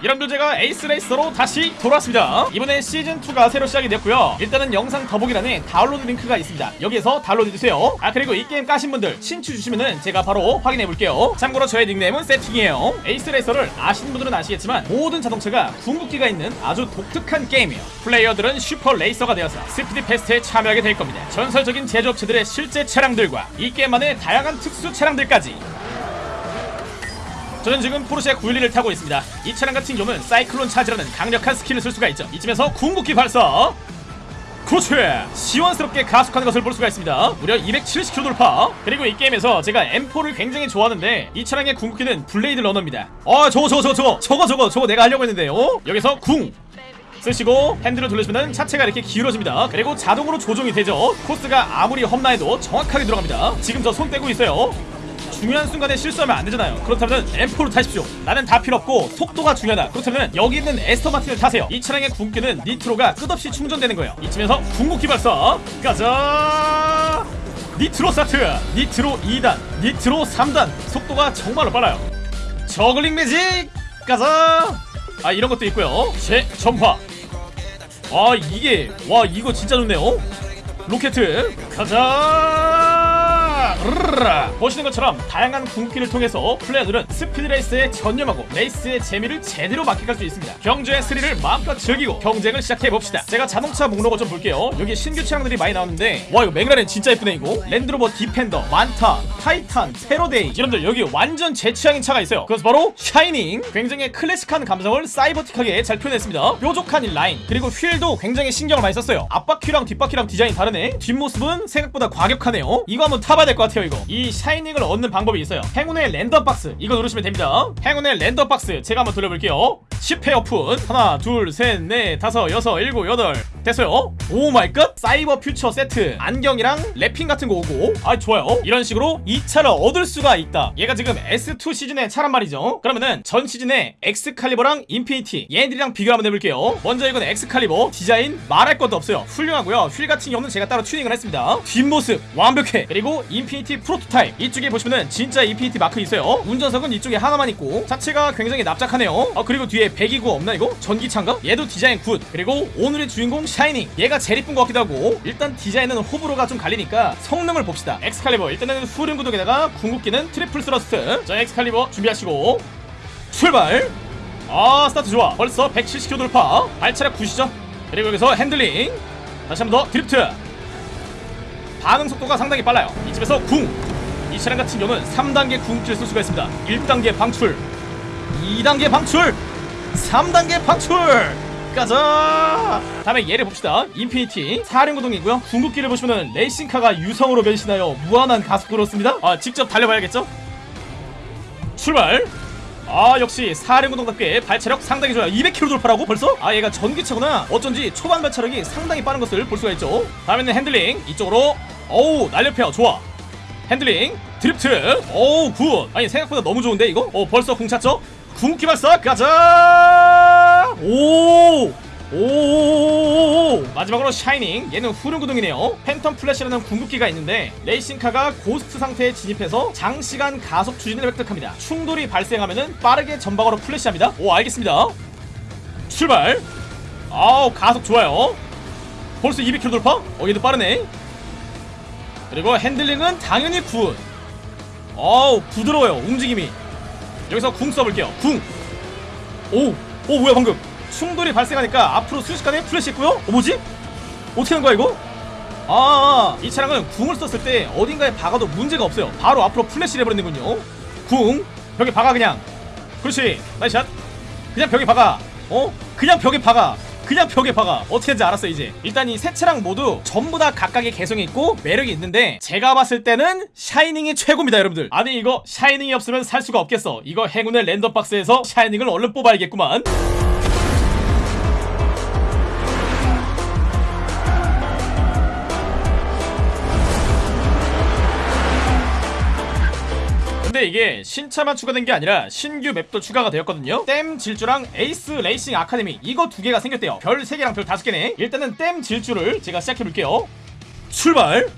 여러분들 제가 에이스 레이서로 다시 돌아왔습니다. 이번에 시즌2가 새로 시작이 됐고요. 일단은 영상 더보기란에 다운로드 링크가 있습니다. 여기에서 다운로드 해주세요. 아 그리고 이 게임 까신 분들 친추 주시면은 제가 바로 확인해 볼게요. 참고로 저의 닉네임은 세팅이에요. 에이스 레이서를 아시는 분들은 아시겠지만 모든 자동차가 궁극기가 있는 아주 독특한 게임이에요. 플레이어들은 슈퍼 레이서가 되어서 Speed Fest에 참여하게 될 겁니다. 전설적인 제조업체들의 실제 차량들과 이 게임만의 다양한 특수 차량들까지 저는 지금 포르쉐 911을 타고 있습니다. 이 차량 같은 경우는 사이클론 차지라는 강력한 스킬을 쓸 수가 있죠. 이쯤에서 궁극기 발사. 그렇지! 시원스럽게 가속하는 것을 볼 수가 있습니다. 무려 270km 돌파. 그리고 이 게임에서 제가 M4를 굉장히 좋아하는데 이 차량의 궁극기는 Blade Runner입니다. 어, 저거 저거 저거 저거 저거 저거 내가 하려고 했는데 어? 여기서 궁 쓰시고 핸들을 돌리시면 차체가 이렇게 기울어집니다. 그리고 자동으로 조종이 되죠. 코스가 아무리 험난해도 정확하게 들어갑니다. 지금 저 손 떼고 있어요. 중요한 순간에 실수하면 안 되잖아요. 그렇다면 M4를 타십시오. 나는 다 필요 없고 속도가 중요하다. 그렇다면 여기 있는 애스턴 마틴을 타세요. 이 차량의 궁극기는 니트로가 끝없이 충전되는 거예요. 이쯤에서 궁극기 발사 가자. 니트로 스타트, 니트로 2단, 니트로 3단. 속도가 정말로 빨라요. juggling magic 가자. 아 이런 것도 있고요. 재점화. 아 이게 와 이거 진짜 좋네요. 로켓 가자 르르라. 보시는 것처럼 다양한 궁극기를 통해서 플레이어들은 스피드 레이스에 전념하고 레이스의 재미를 제대로 만끽할 수 있습니다 경주의 스릴을 마음껏 즐기고 경쟁을 시작해봅시다 제가 자동차 목록을 좀 볼게요 여기 신규 차량들이 많이 나오는데 와 이거 맥라렌 진짜 예쁘네 이거 랜드로버 디펜더 만타 타이탄 페로데이 여러분들 여기 완전 제 취향인 차가 있어요 그것은 바로 샤이닝 굉장히 클래식한 감성을 사이버틱하게 잘 표현했습니다 뾰족한 이 라인 그리고 휠도 굉장히 신경을 많이 썼어요 앞바퀴랑 뒷바퀴랑 디자인 다르네 뒷모습은 생각보다 과격하네요 이거 한번 타봐야 될 것 같아요 이거. 이 샤이닝을 얻는 방법이 있어요. 행운의 랜덤 박스. 이거 누르시면 됩니다. 행운의 랜덤 박스. 제가 한번 돌려볼게요. 10회 오픈. 하나 둘셋넷 다섯 여섯 일곱 여덟. 됐어요? oh my god. 사이버 퓨처 세트. 안경이랑 wrapping 같은 거 오고. 아 좋아요. 이런 식으로 이 차를 얻을 수가 있다. 얘가 지금 S2 시즌의 차란 말이죠. 그러면은 전 시즌에 엑스칼리버랑 인피니티 얘네들이랑 비교 한번 해볼게요. 먼저 이건 엑스칼리버. 디자인 말할 것도 없어요. 훌륭하고요. 휠 같은 경우는 제가 따로 튜닝을 했습니다. 뒷모습 완벽해. 그리고 인피니티 프로토타입. 이쪽에 보시면은 진짜 인피니티 마크 있어요. 운전석은 이쪽에 하나만 있고 자체가 굉장히 납작하네요. 어 그리고 뒤에 배기구 없나 이거? 전기차인가? 얘도 디자인 good. 그리고 오늘의 주인공 샤이닝. 얘가 제일 이쁜 것 같기도 하고. 일단 디자인은 호불호가 좀 갈리니까 성능을 봅시다. 엑스칼리버. 일단은 후륜 구동에다가 궁극기는 triple thrust. 자 엑스칼리버 준비하시고. 출발! 아 스타트 좋아. 벌써 170km 돌파. 발차력 good이죠? 그리고 여기서 핸들링. 다시 한 번 더 드리프트 반응 속도가 상당히 빨라요. 이 지점에서 궁! 이 차량 같은 경우는 3단계 궁극기를 쓸 수가 있습니다. 1단계 방출. 2단계 방출. 3단계 방출. 가자. 다음에 얘를 봅시다. 인피니티 사륜구동이고요. 궁극기를 보시면은 레이싱카가 유성으로 변신하여 무한한 가속도로 씁니다. 아 직접 달려봐야겠죠? 출발 아 역시 사륜구동답게 발차력 상당히 좋아요. 200km 돌파라고 벌써? 아 얘가 전기차구나. 어쩐지 초반 발차력이 상당히 빠른 것을 볼 수가 있죠. 다음에는 핸들링. 이쪽으로. 어우 날렵해요. 좋아. 핸들링. 드리프트. 어우 good. 아니 생각보다 너무 좋은데 이거? 어 벌써 궁 찼죠? 궁기 발사. 가자! 오 오 마지막으로 샤이닝. 얘는 후륜구동이네요. phantom flash라는 궁극기가 있는데 레이싱카가 고스트 상태에 진입해서 장시간 가속 추진을 획득합니다. 충돌이 발생하면은 빠르게 전방으로 플래시합니다. 오 알겠습니다. 출발. 아우 가속 좋아요. 벌써 200km 돌파? 어 얘도 빠르네. 그리고 핸들링은 당연히 good 어우 부드러워요. 움직임이. 여기서 궁 써볼게요. 궁. 오! 오 뭐야 방금 충돌이 발생하니까 앞으로 순식간에 플래시 했고요. 어 뭐지? 어떻게 한 거야 이거? 아, 이 차량은 궁을 썼을 때 어딘가에 박아도 문제가 없어요. 바로 앞으로 플래시를 해버리는군요. 궁. 벽에 박아 그냥. 그렇지. 나이샷. 그냥 벽에 박아. 어? 그냥 벽에 박아. 그냥 벽에 박아. 어떻게 하는지 알았어 이제. 일단 이 세 차량 모두 전부 다 각각의 개성이 있고 매력이 있는데 제가 봤을 때는 샤이닝이 최고입니다 여러분들. 아니 이거 샤이닝이 없으면 살 수가 없겠어. 이거 행운의 랜덤박스에서 샤이닝을 얼른 뽑아야겠구만 근데 이게 신차만 추가된 게 아니라 신규 맵도 추가가 되었거든요. 댐 질주랑 에이스 레이싱 아카데미 이거 두 개가 생겼대요. 별 3개랑 별 5개네. 일단은 댐 질주를 제가 시작해볼게요. 출발!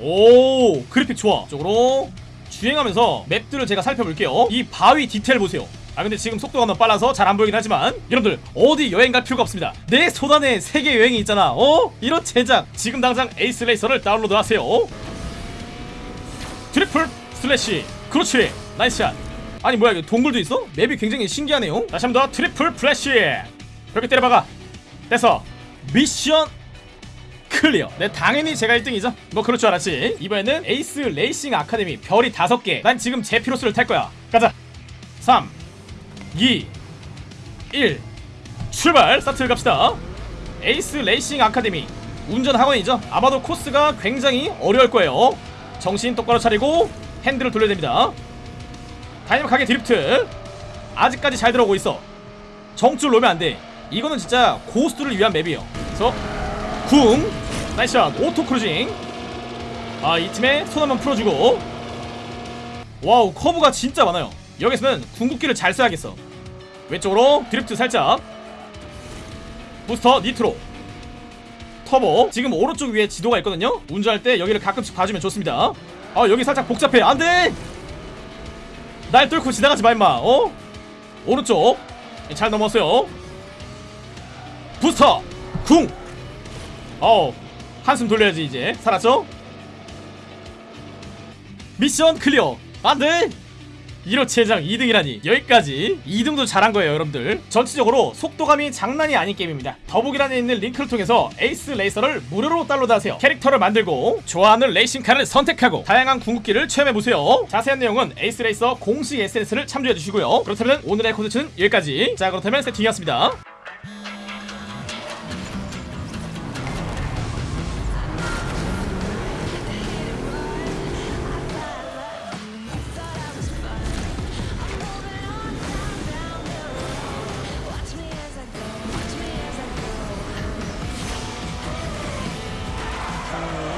오 그래픽 좋아. 쪽으로 주행하면서 맵들을 제가 살펴볼게요. 이 바위 디테일 보세요. 아 근데 지금 속도가 너무 빨라서 잘 안 보이긴 하지만 여러분들 어디 여행 갈 필요가 없습니다. 내 손안에 세계 여행이 있잖아. 어? 이런 제작. 지금 당장 에이스 레이서를 다운로드 하세요. triple slash 그렇지. nice shot. 아니 뭐야 이거 동굴도 있어? 맵이 굉장히 신기하네요. 다시 한 번 더 triple flash. 그렇게 때려박아. 됐어. mission clear. 네 당연히 제가 1등이죠. 뭐 그럴 줄 알았지. 이번에는 에이스 레이싱 아카데미 별이 5개. 난 지금 제피로스를 탈 거야. 가자. 3 2 1 출발. 스타트 갑시다. 에이스 레이싱 아카데미 운전 학원이죠. 아마도 코스가 굉장히 어려울 거예요. 정신 똑바로 차리고 핸들을 돌려야 됩니다. 다이나믹하게 드리프트. 아직까지 잘 들어오고 있어. 정줄 놓으면 안돼. 이거는 진짜 고수들을 위한 맵이에요. 그래서 궁 nice shot auto cruising. 아 이 틈에 손 한번 풀어주고. wow 커브가 진짜 많아요. 여기서는 궁극기를 잘 써야겠어. 왼쪽으로 드리프트 살짝. 부스터 nitro. 터보. 지금 오른쪽 위에 지도가 있거든요. 운전할 때 여기를 가끔씩 봐주면 좋습니다 아 여기 살짝 복잡해. 안돼! 날 뚫고 지나가지 마 임마. 어? 오른쪽 잘 넘었어요. 부스터! 궁 어우 한숨 돌려야지 이제. 살았죠? mission clear. 안돼 이로치 해장 2등이라니 여기까지 2등도 잘한 거예요 여러분들. 전체적으로 속도감이 장난이 아닌 게임입니다. 더보기란에 있는 링크를 통해서 에이스 레이서를 무료로 다운로드 하세요. 캐릭터를 만들고 좋아하는 레이싱카를 선택하고 다양한 궁극기를 체험해보세요. 자세한 내용은 에이스 레이서 공식 SNS를 참조해주시고요. 그렇다면 오늘의 콘텐츠는 여기까지. 자 그렇다면 세팅이었습니다 Bye.